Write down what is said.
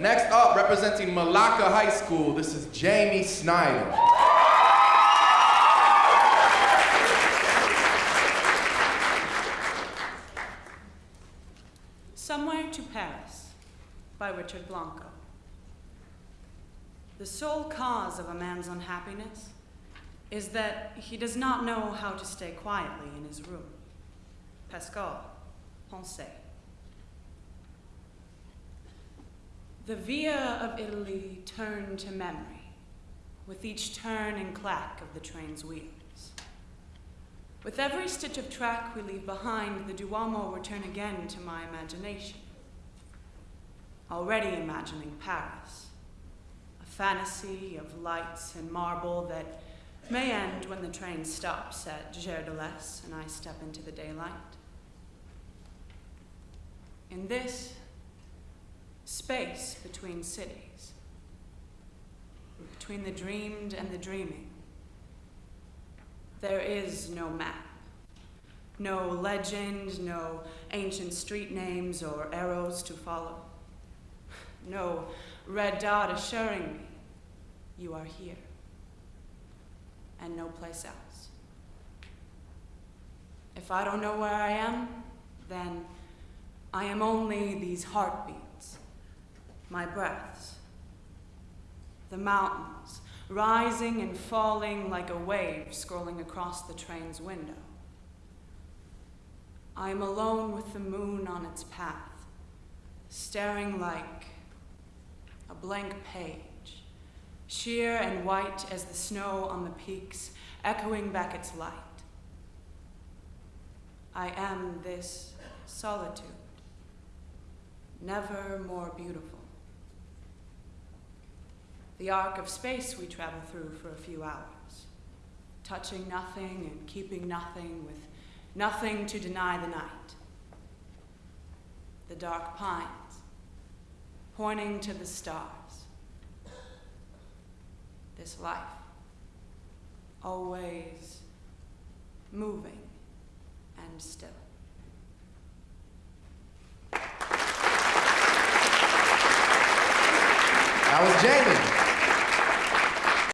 Next up, representing Malacca High School, this is Jamie Snyder. Somewhere to Paris by Richard Blanco. The sole cause of a man's unhappiness is that he does not know how to stay quietly in his room. Pascal Pensées. The via of Italy turned to memory with each turn and clack of the train's wheels. With every stitch of track we leave behind, the Duomo return again to my imagination. Already imagining Paris, a fantasy of lights and marble that may end when the train stops at Gare de l'Est and I step into the daylight. In this space between cities, between the dreamed and the dreaming, there is no map, no legend, no ancient street names or arrows to follow, no red dot assuring me you are here and no place else. If I don't know where I am, then I am only these heartbeats, my breaths, the mountains, rising and falling like a wave scrolling across the train's window. I am alone with the moon on its path, staring like a blank page, sheer and white as the snow on the peaks, echoing back its light. I am this solitude, never more beautiful the arc of space we travel through for a few hours, touching nothing and keeping nothing with nothing to deny the night. The dark pines, pointing to the stars. This life, always moving and still. That was Jamie.